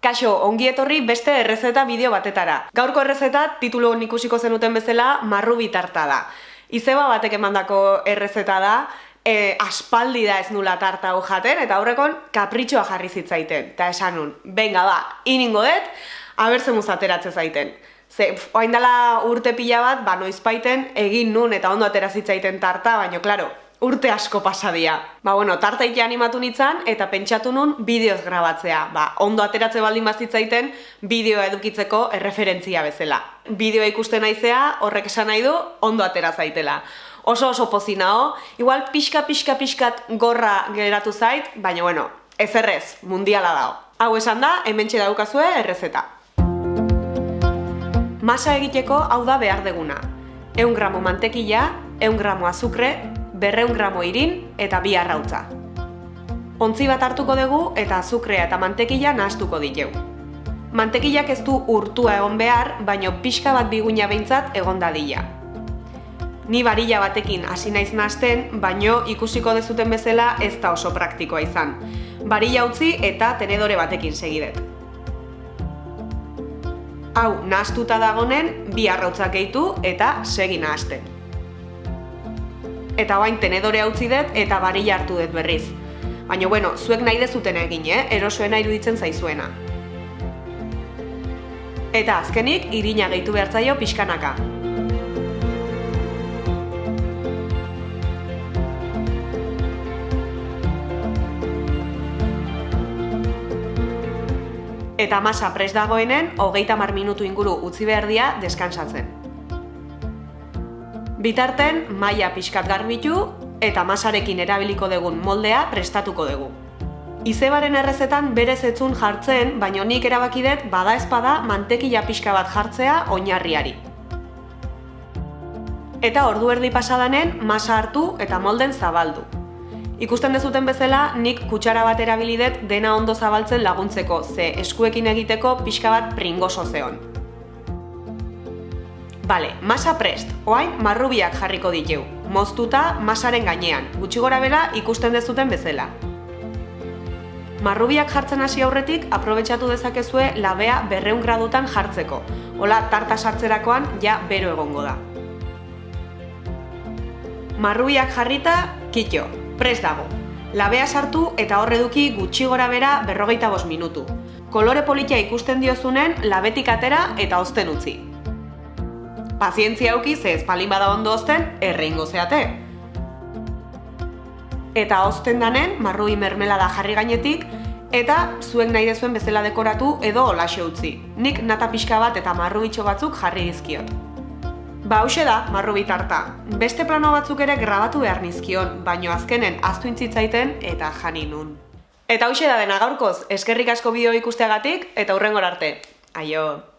Kaixo, ongi etorri beste errezeta bideo batetara. Gaurko errezeta titulu ikusiko zenuten bezala marru bitarta da. Izeba batek emandako errezeta da, e, aspaldi da ez nula tarta hau jaten, eta aurrekon kapritxoa jarri zitzaiten. Eta esan nun, benga ba, iningo dut, abertzen muzateratzen zaiten. Ze, oain dela urte pila bat, ba, noizpaiten egin nun eta ondo atera zitzaiten tarta, baina, klaro, urte asko pasadia. Ba, bueno, tartaike animatu nintzen eta pentsatu nun bideoz grabatzea. Ba, ondo ateratze baldin bazitzaiten bideoa edukitzeko erreferentzia bezala. Bideoa ikusten naizea horrek esan nahi du ondo atera zaitela. Oso oso pozinao, igual pixka pixka pixkat gorra geratu zait, baina bueno, ez errez, mundiala dao. Hau esan da, hemen daukazue errezeta. Masa egiteko hau da behar deguna. Eun gramo mantekila, eun gramo azukre, berreun gramo irin eta bi arrautza. Ontzi bat hartuko dugu eta azukrea eta mantekila nahastuko diteu. Mantekilak ez du urtua egon behar, baino pixka bat biguina behintzat egon dadila. Ni barilla batekin hasi naiz nahasten, baino ikusiko dezuten bezala ez da oso praktikoa izan. Barilla utzi eta tenedore batekin segidet. Hau, nahastuta dagonen, bi arrautzak gehitu eta segi nahasten eta bain tenedore utzi dut eta barilla hartu dut berriz. Baina, bueno, zuek nahi dezuten egin, eh? erosoena iruditzen zaizuena. Eta azkenik, irina gehitu behartzaio pixkanaka. Eta masa pres dagoenen, hogeita mar minutu inguru utzi behar dia deskansatzen. Bitarten, maila pixkat garbitu eta masarekin erabiliko dugun moldea prestatuko dugu. Izebaren errezetan berez etzun jartzen, baino nik erabakidet bada ezpada mantekila pixka bat jartzea oinarriari. Eta ordu erdi pasadanen masa hartu eta molden zabaldu. Ikusten dezuten bezala, nik kutsara bat erabilidet dena ondo zabaltzen laguntzeko, ze eskuekin egiteko pixka bat pringoso zeon. Bale, masa prest, oain marrubiak jarriko ditu, moztuta masaren gainean, gutxi gora bela ikusten dezuten bezala. Marrubiak jartzen hasi aurretik, aprobetsatu dezakezue labea berreun gradutan jartzeko. Hola, tarta sartzerakoan ja bero egongo da. Marrubiak jarrita, kitxo, prest dago. Labea sartu eta horre duki gutxi gora bera berrogeita bos minutu. Kolore politia ikusten diozunen, labetik atera eta ozten utzi pazientzia auki ze espalin bada ondo ozten, erreingo zeate. Eta ozten danen, marrui mermelada jarri gainetik, eta zuek nahi dezuen bezala dekoratu edo olaxe utzi. Nik nata pixka bat eta marrubitxo batzuk jarri dizkiot. Ba, hause da, marrubi tarta. Beste plano batzuk ere grabatu behar nizkion, baino azkenen aztu intzitzaiten eta jani nun. Eta hause da dena gaurkoz, eskerrik asko bideo ikusteagatik eta hurrengor arte. Aio!